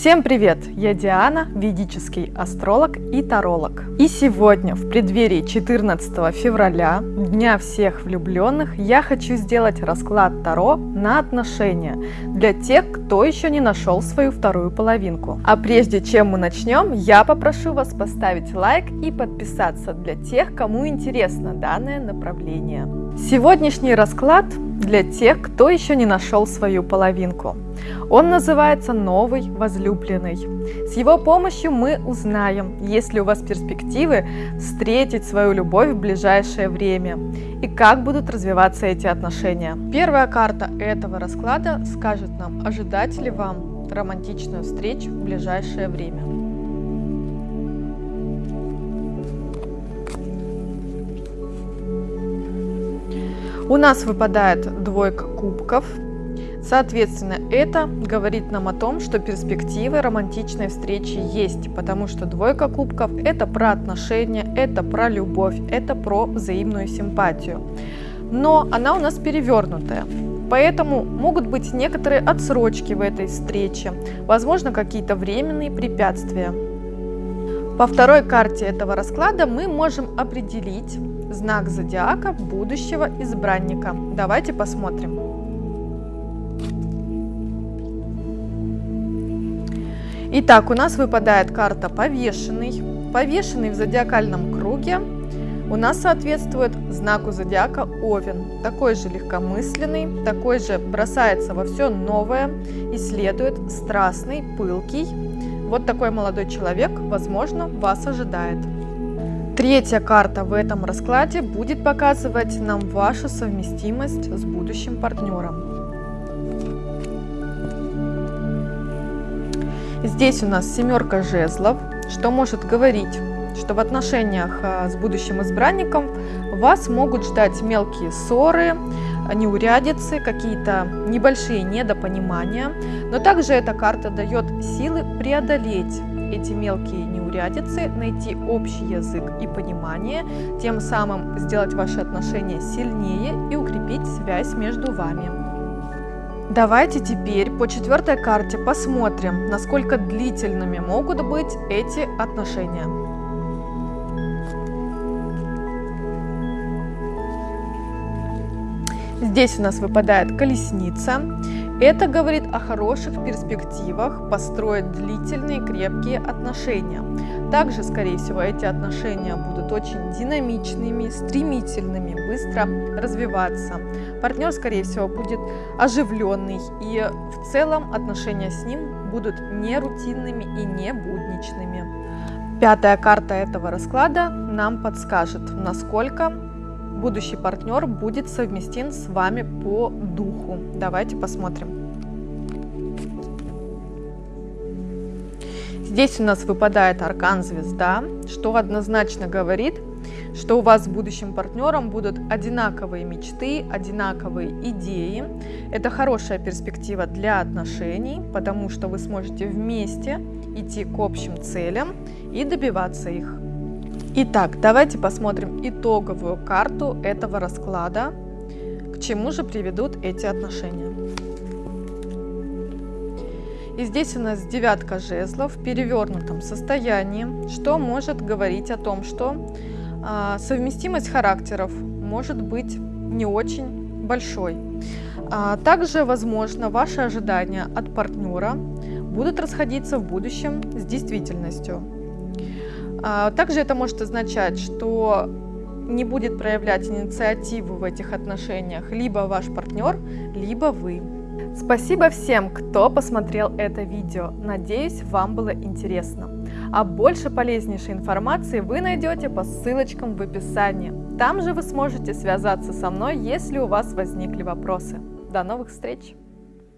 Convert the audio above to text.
Всем привет! Я Диана, ведический астролог и таролог. И сегодня, в преддверии 14 февраля, Дня всех влюбленных, я хочу сделать расклад Таро на отношения для тех, кто еще не нашел свою вторую половинку. А прежде чем мы начнем, я попрошу вас поставить лайк и подписаться для тех, кому интересно данное направление. Сегодняшний расклад для тех, кто еще не нашел свою половинку. Он называется «Новый возлюбленный». С его помощью мы узнаем, есть ли у вас перспективы встретить свою любовь в ближайшее время и как будут развиваться эти отношения. Первая карта этого расклада скажет нам, ожидать ли вам романтичную встречу в ближайшее время. У нас выпадает двойка кубков, Соответственно, это говорит нам о том, что перспективы романтичной встречи есть, потому что двойка кубков – это про отношения, это про любовь, это про взаимную симпатию. Но она у нас перевернутая, поэтому могут быть некоторые отсрочки в этой встрече, возможно, какие-то временные препятствия. По второй карте этого расклада мы можем определить знак зодиака будущего избранника. Давайте посмотрим. Итак, у нас выпадает карта повешенный. Повешенный в зодиакальном круге у нас соответствует знаку зодиака Овен. Такой же легкомысленный, такой же бросается во все новое, исследует, страстный, пылкий. Вот такой молодой человек, возможно, вас ожидает. Третья карта в этом раскладе будет показывать нам вашу совместимость с будущим партнером. Здесь у нас семерка жезлов, что может говорить, что в отношениях а, с будущим избранником вас могут ждать мелкие ссоры, неурядицы, какие-то небольшие недопонимания. Но также эта карта дает силы преодолеть эти мелкие неурядицы, найти общий язык и понимание, тем самым сделать ваши отношения сильнее и укрепить связь между вами. Давайте теперь по четвертой карте посмотрим, насколько длительными могут быть эти отношения. Здесь у нас выпадает колесница. Это говорит о хороших перспективах построить длительные крепкие отношения. Также, скорее всего, эти отношения будут очень динамичными, стремительными, быстро развиваться. Партнер, скорее всего, будет оживленный, и в целом отношения с ним будут не рутинными и не будничными. Пятая карта этого расклада нам подскажет, насколько будущий партнер будет совместим с вами по духу. Давайте посмотрим. Здесь у нас выпадает аркан звезда, что однозначно говорит, что у вас с будущим партнером будут одинаковые мечты, одинаковые идеи. Это хорошая перспектива для отношений, потому что вы сможете вместе идти к общим целям и добиваться их. Итак, давайте посмотрим итоговую карту этого расклада, к чему же приведут эти отношения. И здесь у нас девятка жезлов в перевернутом состоянии, что может говорить о том, что а, совместимость характеров может быть не очень большой. А, также, возможно, ваши ожидания от партнера будут расходиться в будущем с действительностью. А, также это может означать, что не будет проявлять инициативу в этих отношениях либо ваш партнер, либо вы. Спасибо всем, кто посмотрел это видео. Надеюсь, вам было интересно. А больше полезнейшей информации вы найдете по ссылочкам в описании. Там же вы сможете связаться со мной, если у вас возникли вопросы. До новых встреч!